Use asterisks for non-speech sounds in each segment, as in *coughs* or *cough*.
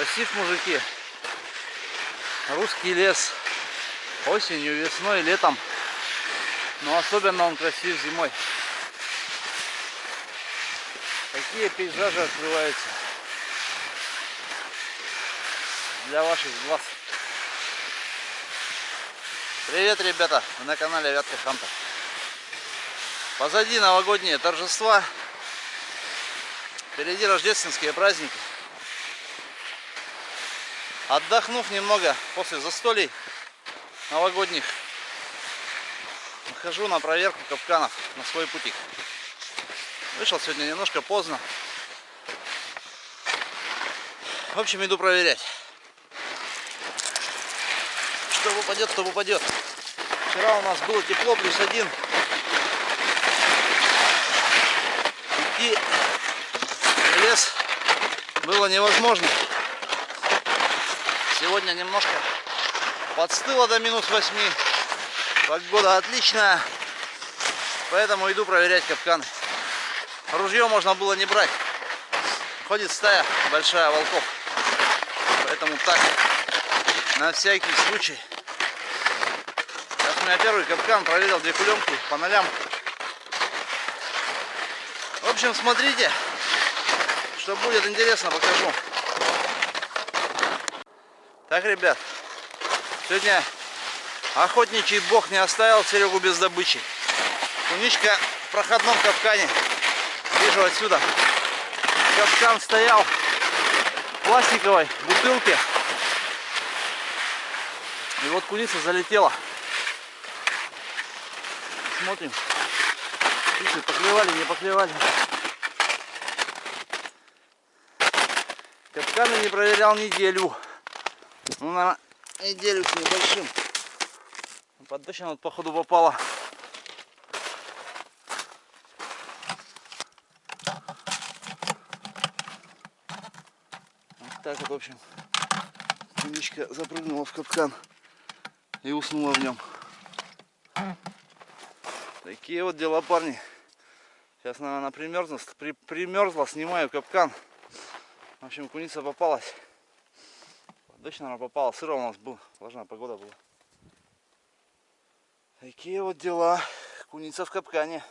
Красив, мужики. Русский лес. Осенью, весной, летом. Но особенно он красив зимой. Какие пейзажи открываются для ваших глаз. Привет, ребята! Вы на канале Вятка Хантер. Позади новогодние торжества. Впереди рождественские праздники. Отдохнув немного после застолий новогодних, выхожу на проверку капканов на свой путик. Вышел сегодня немножко поздно. В общем, иду проверять. Что упадет, то упадет. Вчера у нас было тепло, плюс один. В лес было невозможно. Сегодня немножко подстыло до минус 8. Погода отличная. Поэтому иду проверять капканы. Ружье можно было не брать. Ходит стая большая волков. Поэтому так, на всякий случай. Сейчас у меня первый капкан проверил две кулемки по нолям. В общем, смотрите, что будет интересно, покажу. Так, ребят, сегодня охотничий бог не оставил Серегу без добычи. Куничка в проходном капкане. Вижу отсюда. Капкан стоял в пластиковой бутылке. И вот куница залетела. Смотрим. Птицы поклевали, не поклевали. Капканы не проверял неделю. Ну, на неделю с небольшим. Под дождь она вот, походу попала. Вот так вот, в общем, куничка запрыгнула в капкан и уснула в нем. Такие вот дела, парни. Сейчас, наверное, примерзла, при, примерзла, снимаю капкан. В общем, куница попалась. Дождь, наверное, попала. Сыро у нас был. Влажная погода была. Такие вот дела. Куница в капкане.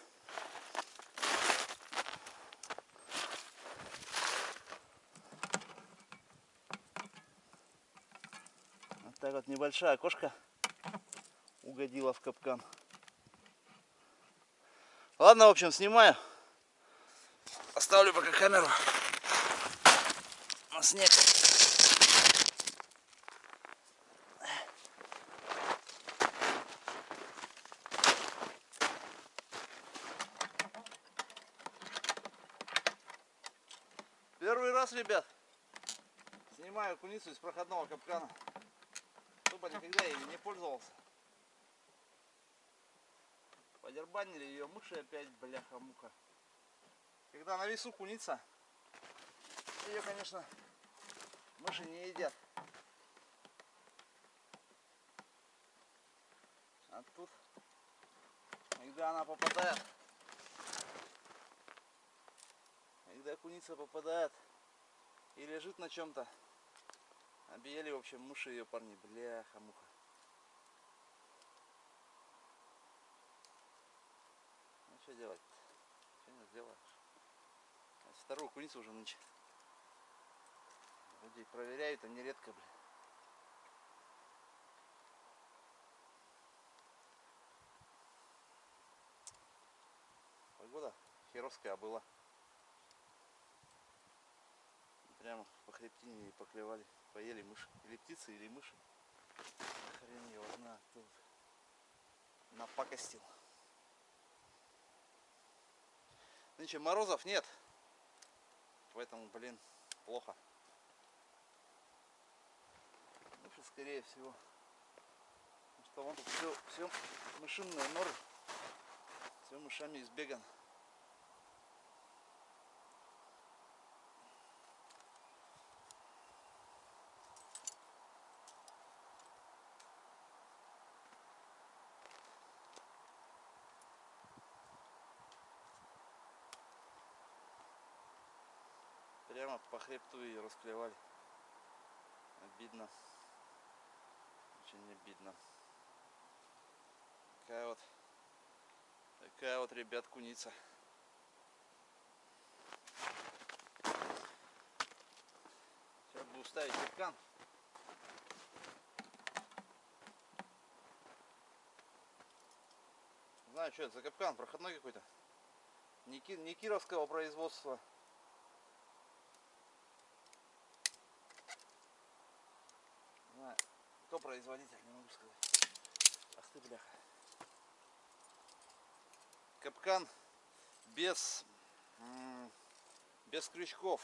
Вот так вот небольшая кошка угодила в капкан. Ладно, в общем, снимаю. Оставлю пока камеру на снег. Первый раз, ребят, снимаю куницу из проходного капкана. Тупо никогда ими не пользовался. Подербанили ее мыши опять, бляха-муха. Когда на весу куница, ее, конечно, мыши не едят. А тут, когда она попадает, когда куница попадает и лежит на чем-то, объели, в общем, мыши ее парни, бляха-муха. Ну что делать? Что не сделаешь? А вторую куницу уже нынче. Людей проверяют, они редко, блин. Погода херовская была. Прямо по хребтине и поклевали, поели мыши. Или птицы, или мыши. Хрен его знает, тут напакостил. Нынче морозов нет. Поэтому, блин, плохо. Лучше, скорее всего. Потому что вон тут все, все мышиные норы. Все мышами избегано. Прямо по хребту ее расклевали. Обидно. Очень обидно. Такая вот, такая вот, ребят, куница. Сейчас буду ставить капкан. Знаю, что это за капкан, проходной какой-то. Не, ки- не кировского производства. Не знаю, кто производитель, не могу сказать. Ах ты, бляха. Капкан без, без крючков,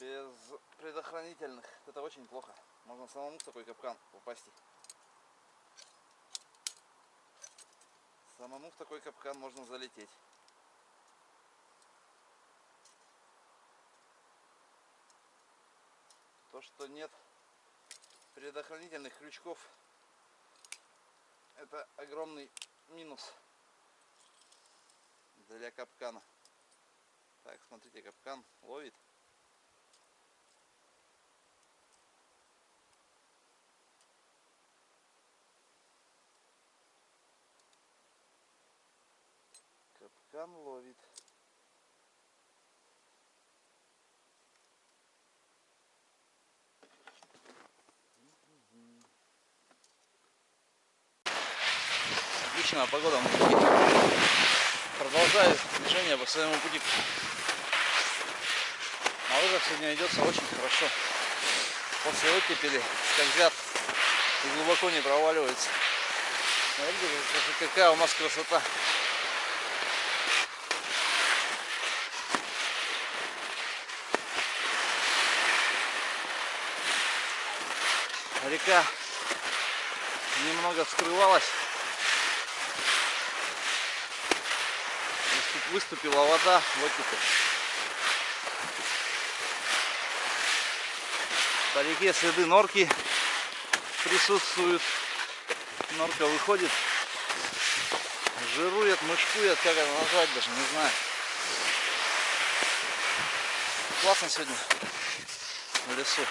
без предохранительных. Это очень плохо. Можно самому в такой капкан попасть. Самому в такой капкан можно залететь. То, что нет предохранительных крючков, это огромный минус для капкана. Так, смотрите, капкан ловит. Капкан ловит. Отличная погода, мужики. Продолжаю движение по своему пути. На лыжах сегодня идется очень хорошо. После оттепели скользят и глубоко не проваливаются. Смотрите, как- какая у нас красота. Река немного вскрывалась. Выступила вода в оттепель. По реке следы норки присутствуют. Норка выходит, жирует, мышкует, как это назвать даже, не знаю. Классно сегодня в лесу.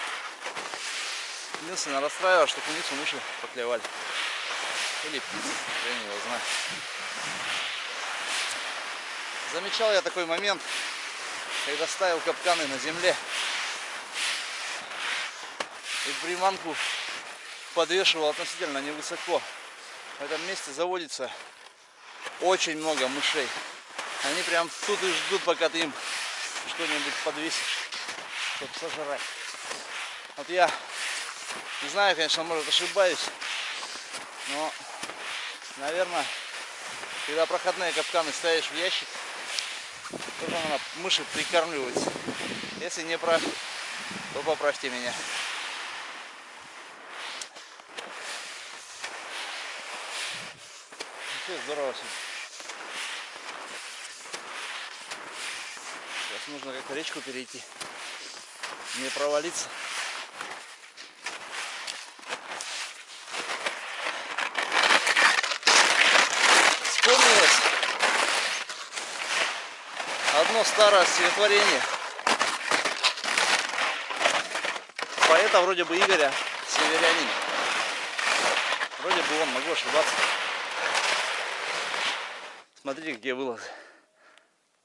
Единственное, расстраивает, что куницу мыши поклевали. Или птицы, я не его знаю. Замечал я такой момент, когда ставил капканы на земле и приманку подвешивал относительно невысоко. В этом месте заводится очень много мышей. Они прям тут и ждут, пока ты им что-нибудь подвесишь, чтобы сожрать. Вот я не знаю, конечно, может ошибаюсь, но, наверное, когда проходные капканы ставишь в ящик, тоже надо мыши прикармливать. Если не прав, то поправьте меня. Вообще здорово сегодня. Сейчас нужно как-то речку перейти. Не провалиться. Одно старое стихотворение. Поэта вроде бы Игоря Северянина. Вроде бы он, могу ошибаться. Смотрите, где вылазы.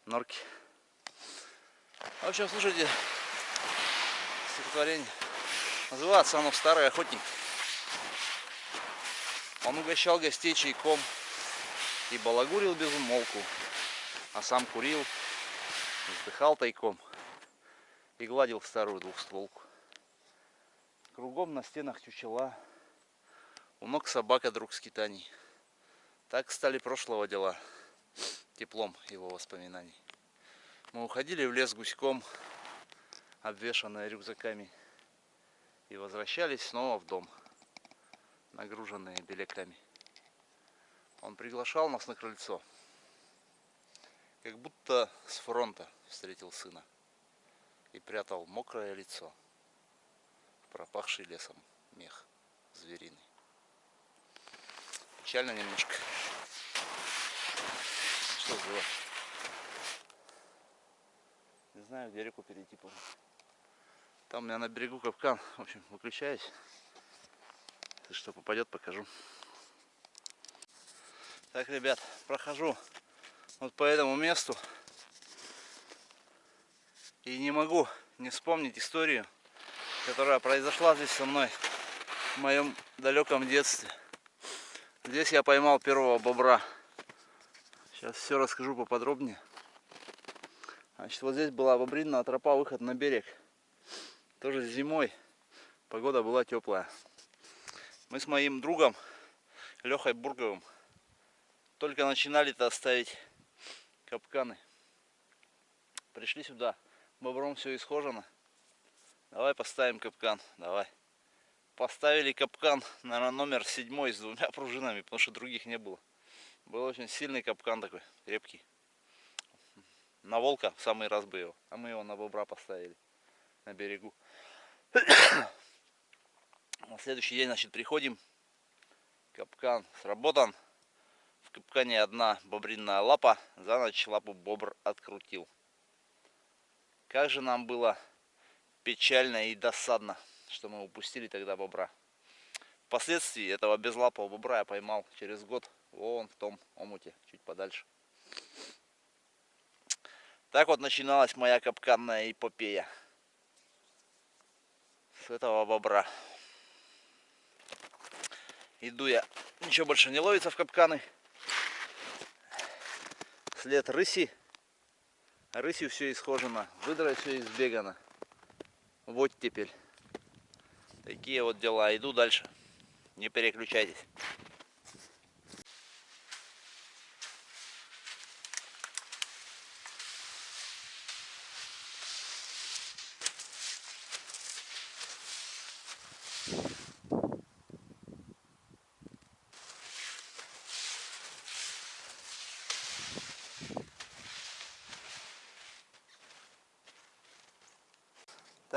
Норки. В общем, слушайте стихотворение. Называется оно «Старый охотник». Он угощал гостей чайком и балагурил без умолку, а сам курил, вздыхал тайком и гладил старую двухстволку. Кругом на стенах чучела, у ног собака друг скитаний. Так стали прошлого дела, теплом его воспоминаний. Мы уходили в лес гуськом, обвешанные рюкзаками, и возвращались снова в дом, нагруженные беляками. Он приглашал нас на крыльцо, как будто с фронта встретил сына и прятал мокрое лицо в пропахший лесом мех звериный. Печально немножко. Что сделать? Не знаю, где реку перейти. по-моему. Там у меня на берегу капкан. В общем, выключаюсь. Если что попадет, покажу. Так, ребят, прохожу вот по этому месту. И не могу не вспомнить историю, которая произошла здесь со мной в моем далеком детстве. Здесь я поймал первого бобра. Сейчас все расскажу поподробнее. Значит, вот здесь была бобринная тропа, выход на берег. Тоже зимой. Погода была теплая. Мы с моим другом Лехой Бурговым только начинали-то ставить капканы. Пришли сюда. Бобром все исхожено. Давай поставим капкан. Давай. Поставили капкан, наверное, номер седьмой с двумя пружинами, потому что других не было. Был очень сильный капкан такой, крепкий. На волка в самый раз бы его, а мы его на бобра поставили на берегу. *coughs* На следующий день, значит, приходим. Капкан сработан. Капкане одна бобринная лапа. За ночь лапу бобр открутил. Как же нам было печально и досадно что мы упустили тогда бобра. Впоследствии этого безлапого бобра я поймал через год вон в том омуте, чуть подальше. Так вот начиналась моя капканная эпопея. С этого бобра. Иду я, ничего больше не ловится в капканы. След рыси. Рысью все исхожено, выдрой все избегано. Вот теперь. Такие вот дела. Иду дальше. Не переключайтесь.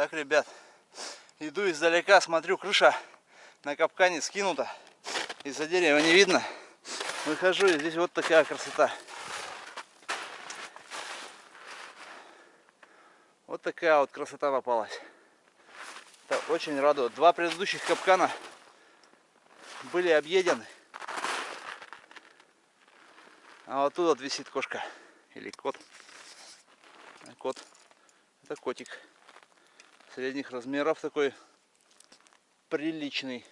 Так, ребят, Иду издалека, смотрю, крыша на капкане скинута. Из-за дерева не видно. Выхожу, и здесь вот такая красота. Вот такая вот красота попалась. Это очень радует. Два предыдущих капкана были объедены. А вот тут вот висит кошка. Или кот. Кот. Это котик средних размеров такой приличный.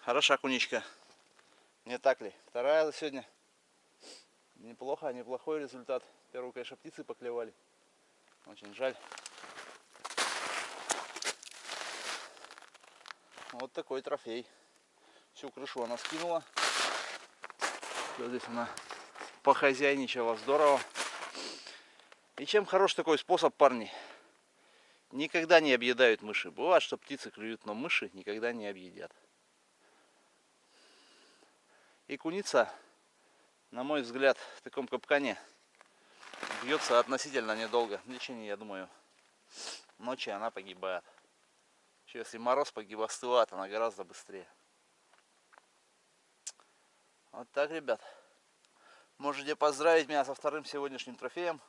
Хороша куничка. Не так ли? Вторая за сегодня. Неплохо, неплохой результат. Первую, конечно, птицы поклевали. Очень жаль. Вот такой трофей. Всю крышу она скинула. Все здесь она похозяйничала здорово. И чем хорош такой способ, парни? Никогда не объедают мыши. Бывает, что птицы клюют, но мыши никогда не объедят. И куница, на мой взгляд, в таком капкане бьется относительно недолго. В течение, я думаю, ночи она погибает. Если мороз погиб, остывает, она гораздо быстрее. Вот так, ребят. Можете поздравить меня со вторым сегодняшним трофеем.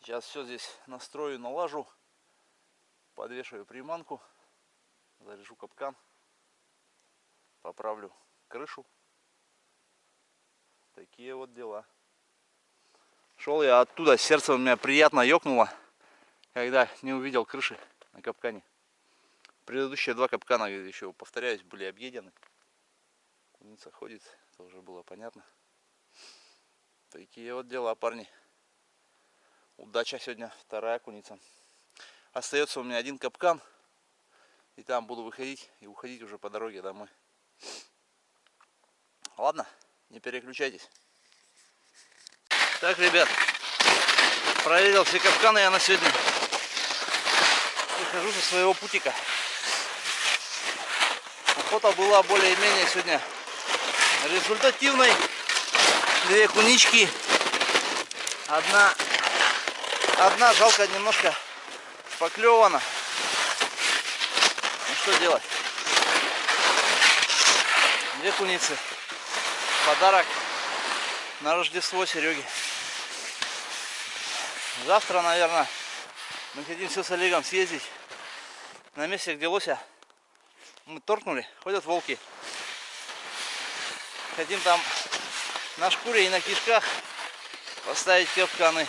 Сейчас все здесь настрою, налажу, подвешиваю приманку, заряжу капкан, поправлю крышу. Такие вот дела. Шел я оттуда, сердце у меня приятно ёкнуло, когда не увидел крыши на капкане. Предыдущие два капкана, еще повторяюсь, были объедены. Куница ходит, это уже было понятно. Такие вот дела, парни. Удача сегодня, вторая куница. Остается у меня один капкан. И там буду выходить и уходить уже по дороге домой. Ладно, не переключайтесь. Так, ребят, проверил все капканы я на сегодня. Выхожу со своего путика. Охота была более-менее сегодня результативной. Две кунички. Одна Одна жалко немножко поклевана. Ну что делать? Две куницы. Подарок на Рождество Сереге. Завтра, наверное, мы хотим все с Олегом съездить на месте, где лося мы торкнули, ходят волки. Хотим там на шкуре и на кишках поставить капканы.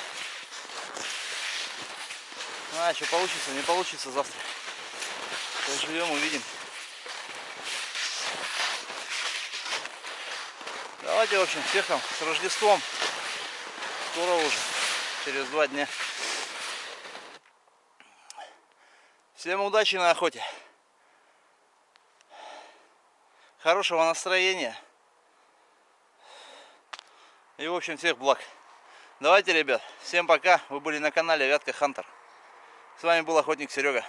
А что получится, не получится завтра. Поживем, увидим. Давайте, в общем, всех там с Рождеством. Скоро уже, через два дня. Всем удачи на охоте. Хорошего настроения. И, в общем, всех благ. Давайте, ребят, всем пока. Вы были на канале Вятка Хантер. С вами был охотник Серега.